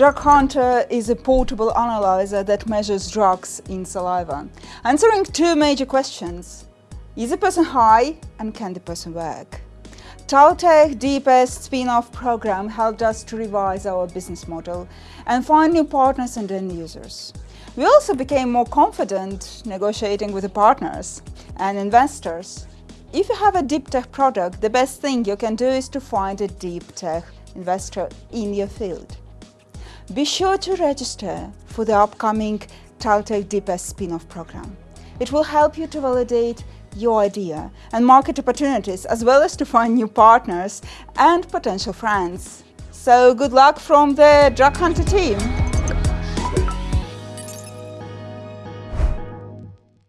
Drug Hunter is a portable analyzer that measures drugs in saliva, answering two major questions. Is the person high and can the person work? Taltech DPS spin-off program helped us to revise our business model and find new partners and end users. We also became more confident negotiating with the partners and investors. If you have a deep tech product, the best thing you can do is to find a deep tech investor in your field. Be sure to register for the upcoming Taltech DPS spin-off program. It will help you to validate your idea and market opportunities as well as to find new partners and potential friends. So good luck from the Drug Hunter team!